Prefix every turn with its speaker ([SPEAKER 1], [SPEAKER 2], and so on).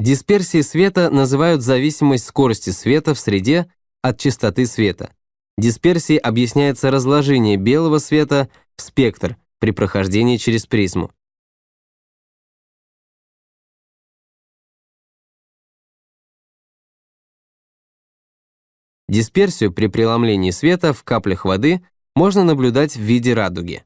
[SPEAKER 1] Дисперсией света называют зависимость скорости света в среде от частоты света. Дисперсией объясняется разложение белого света в спектр при прохождении через призму. Дисперсию при преломлении света в каплях воды можно наблюдать в виде радуги.